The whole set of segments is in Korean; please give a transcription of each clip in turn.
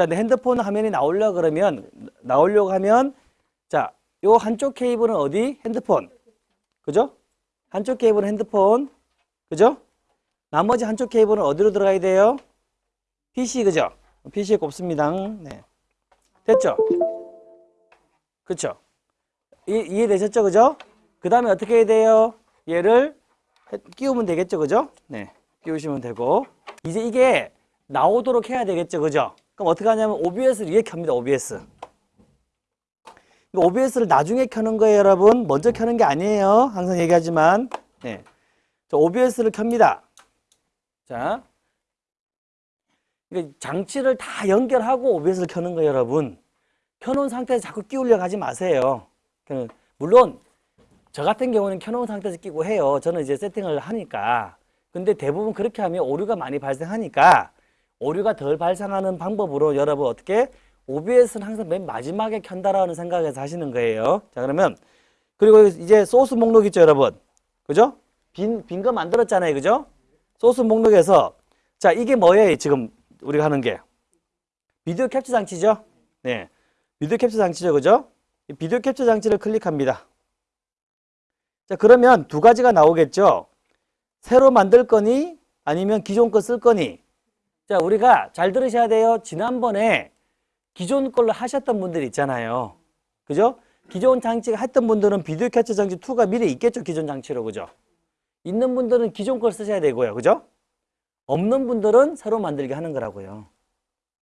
자, 내 핸드폰 화면이 나오려고 그러면, 나오려고 하면, 자, 요 한쪽 케이블은 어디? 핸드폰. 그죠? 한쪽 케이블은 핸드폰. 그죠? 나머지 한쪽 케이블은 어디로 들어가야 돼요? PC, 그죠? PC에 꼽습니다. 네. 됐죠? 그쵸? 이, 이해되셨죠? 그죠? 그 다음에 어떻게 해야 돼요? 얘를 해- 끼우면 되겠죠? 그죠? 네. 끼우시면 되고. 이제 이게 나오도록 해야 되겠죠? 그죠? 그럼 어떻게 하냐면 OBS를 위에 켭니다. OBS. OBS를 나중에 켜는 거예요, 여러분. 먼저 켜는 게 아니에요. 항상 얘기하지만. 네. 자, OBS를 켭니다. 자. 그러니까 장치를 다 연결하고 OBS를 켜는 거예요, 여러분. 켜놓은 상태에서 자꾸 끼우려고 하지 마세요. 그, 물론 저 같은 경우는 켜놓은 상태에서 끼고 해요. 저는 이제 세팅을 하니까. 근데 대부분 그렇게 하면 오류가 많이 발생하니까 오류가 덜 발생하는 방법으로 여러분 어떻게 OBS는 항상 맨 마지막에 켠다라는 생각에서 하시는 거예요. 자 그러면 그리고 이제 소스 목록 있죠, 여러분. 그죠? 빈 빈 거 만들었잖아요, 그죠? 소스 목록에서 자 이게 뭐예요, 지금 우리가 하는 게 비디오 캡처 장치죠. 네, 비디오 캡처 장치죠, 그죠? 이 비디오 캡처 장치를 클릭합니다. 자 그러면 두 가지가 나오겠죠. 새로 만들 거니 아니면 기존 거 쓸 거니. 자 우리가 잘 들으셔야 돼요. 지난번에 기존 걸로 하셨던 분들 있잖아요. 그죠? 기존 장치가 했던 분들은 비디오 캡처 장치 2가 미리 있겠죠. 기존 장치로. 그죠? 있는 분들은 기존 걸 쓰셔야 되고요. 그죠? 없는 분들은 새로 만들게 하는 거라고요.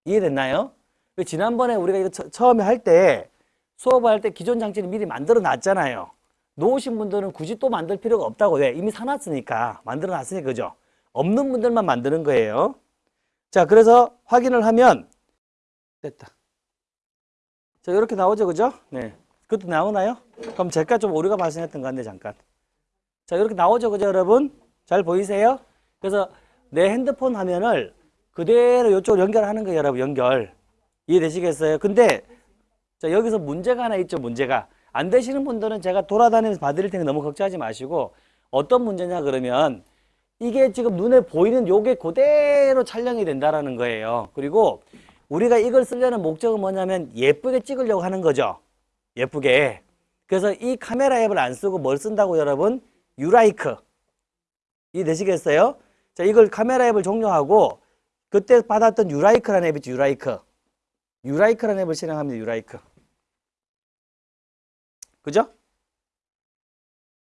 이해됐나요? 그 지난번에 우리가 이거 처, 처음에 할 때 수업할 때 기존 장치를 미리 만들어 놨잖아요. 놓으신 분들은 굳이 또 만들 필요가 없다고 왜? 이미 사놨으니까 만들어 놨으니까 그죠? 없는 분들만 만드는 거예요. 자 그래서 확인을 하면 됐다. 자 이렇게 나오죠 그죠? 네. 그것도 나오나요? 그럼 제가 좀 오류가 발생했던 것 같네 잠깐. 자 이렇게 나오죠 그죠 여러분? 잘 보이세요? 그래서 내 핸드폰 화면을 그대로 이쪽으로 연결하는 거예요 여러분 연결. 이해되시겠어요? 근데 자 여기서 문제가 하나 있죠 문제가. 안 되시는 분들은 제가 돌아다니면서 봐드릴 테니 너무 걱정하지 마시고 어떤 문제냐 그러면 이게 지금 눈에 보이는 요게 그대로 촬영이 된다라는 거예요. 그리고 우리가 이걸 쓰려는 목적은 뭐냐면 예쁘게 찍으려고 하는 거죠. 예쁘게. 그래서 이 카메라 앱을 안 쓰고 뭘 쓴다고 여러분? 유라이크. 이해되시겠어요? 자, 이걸 카메라 앱을 종료하고 그때 받았던 유라이크라는 앱 있죠. 유라이크. 유라이크라는 앱을 실행합니다. 유라이크. 그죠?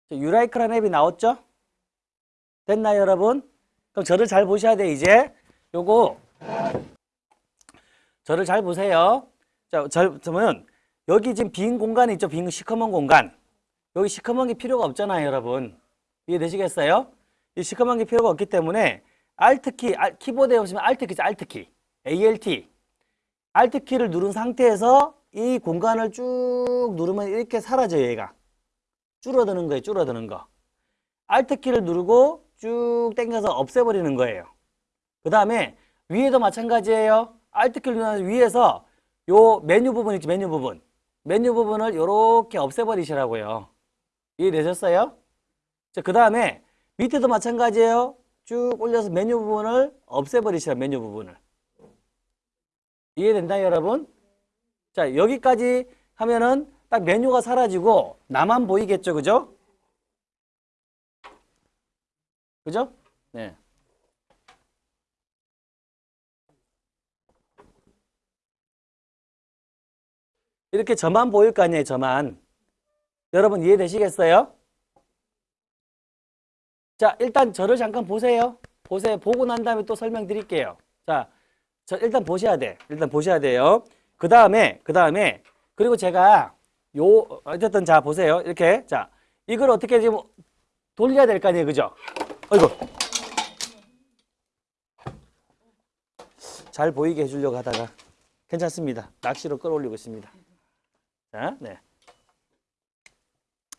자, 유라이크라는 앱이 나왔죠? 됐나요, 여러분? 그럼 저를 잘 보셔야 돼, 이제. 요거, 저를 잘 보세요. 자, 잘 보면, 여기 지금 빈 공간이 있죠? 빈 시커먼 공간. 여기 시커먼 게 필요가 없잖아요, 여러분. 이해되시겠어요? 이 시커먼 게 필요가 없기 때문에, Alt키, 알- 키보드에 보시면 Alt키죠, Alt키. ALT. Alt키를 누른 상태에서 이 공간을 쭉 누르면 이렇게 사라져요, 얘가. 줄어드는 거예요, 줄어드는 거. Alt키를 누르고 쭉 당겨서 없애버리는 거예요. 그 다음에 위에도 마찬가지예요. Alt키를 누르면 위에서 요 메뉴 부분 있죠, 메뉴 부분. 메뉴 부분을 이렇게 없애버리시라고요. 이해되셨어요? 자, 그 다음에 밑에도 마찬가지예요. 쭉 올려서 메뉴 부분을 없애버리시라, 메뉴 부분을. 이해된다, 여러분? 자, 여기까지 하면은 딱 메뉴가 사라지고 나만 보이겠죠, 그죠? 그죠? 네. 이렇게 저만 보일 거 아니에요, 저만. 여러분 이해되시겠어요? 자, 일단 저를 잠깐 보세요. 보세요. 보고 난 다음에 또 설명드릴게요. 자, 저 일단 보셔야 돼. 일단 보셔야 돼요. 그 다음에, 그 다음에, 그리고 제가 요, 어쨌든 자, 보세요. 이렇게. 자, 이걸 어떻게 지금 돌려야 될 거 아니에요. 그죠? 어이구. 잘 보이게 해주려고 하다가 괜찮습니다. 낚시로 끌어올리고 있습니다. 자, 네.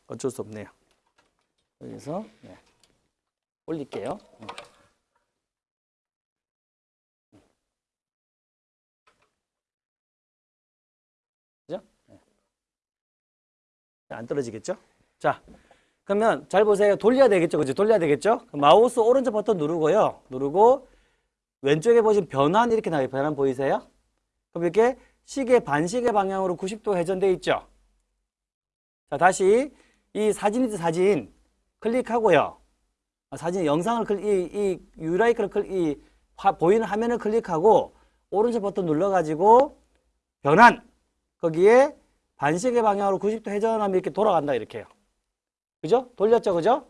어쩔 수 없네요. 여기서, 네. 올릴게요. 음. 그죠? 네. 안 떨어지겠죠? 자, 그러면 잘 보세요. 돌려야 되겠죠? 그죠? 돌려야 되겠죠? 마우스 오른쪽 버튼 누르고요. 누르고 왼쪽에 보시면 변환 이렇게 나와요. 변환 보이세요? 그럼 이렇게 시계 반시계 방향으로 90도 회전돼 있죠. 자, 다시 이 사진이든 사진 클릭하고요. 아, 사진 영상을 클릭, 이, 이 유라이크를 클릭, 이 화, 보이는 화면을 클릭하고 오른쪽 버튼 눌러가지고 변환 거기에 반시계 방향으로 90도 회전하면 이렇게 돌아간다 이렇게요. 그죠? 돌렸죠, 그죠?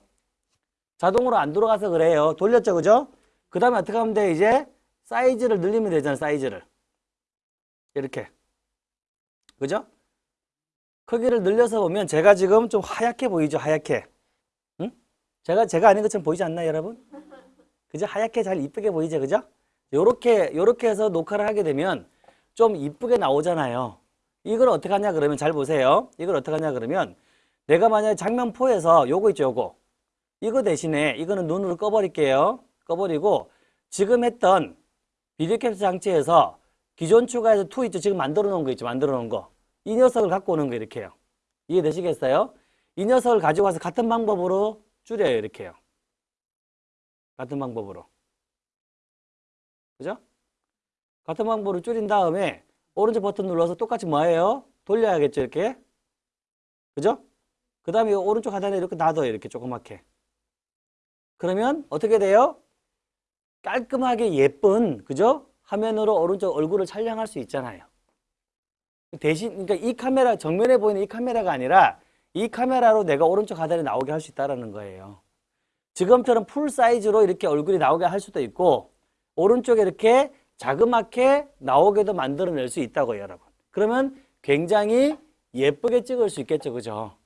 자동으로 안 돌아가서 그래요. 돌렸죠, 그죠? 그 다음에 어떻게 하면 돼? 이제 사이즈를 늘리면 되잖아, 사이즈를. 이렇게. 그죠? 크기를 늘려서 보면 제가 지금 좀 하얗게 보이죠, 하얗게. 응? 제가, 제가 아닌 것처럼 보이지 않나요, 여러분? 그죠? 하얗게 잘 이쁘게 보이죠, 그죠? 요렇게, 요렇게 해서 녹화를 하게 되면 좀 이쁘게 나오잖아요. 이걸 어떻게 하냐 그러면 잘 보세요. 이걸 어떻게 하냐 그러면 내가 만약에 장면 4에서 요거 있죠, 요거. 이거 대신에 이거는 눈으로 꺼버릴게요. 꺼버리고 지금 했던 비디오 캡처 장치에서 기존 추가해서 two 있죠. 지금 만들어 놓은 거 있죠. 만들어 놓은 거. 이 녀석을 갖고 오는 거 이렇게요. 이해되시겠어요? 이 녀석을 가지고 와서 같은 방법으로 줄여요. 이렇게요. 같은 방법으로. 그죠? 같은 방법으로 줄인 다음에 오른쪽 버튼 눌러서 똑같이 뭐예요? 돌려야겠죠. 이렇게. 그죠? 그 다음에 오른쪽 하단에 이렇게 놔둬요. 이렇게 조그맣게. 그러면 어떻게 돼요? 깔끔하게 예쁜 그죠? 화면으로 오른쪽 얼굴을 촬영할 수 있잖아요. 대신 그러니까 이 카메라 정면에 보이는 이 카메라가 아니라 이 카메라로 내가 오른쪽 하단에 나오게 할 수 있다라는 거예요. 지금처럼 풀 사이즈로 이렇게 얼굴이 나오게 할 수도 있고 오른쪽에 이렇게 자그맣게 나오게도 만들어낼 수 있다고요, 여러분. 그러면 굉장히 예쁘게 찍을 수 있겠죠, 그죠?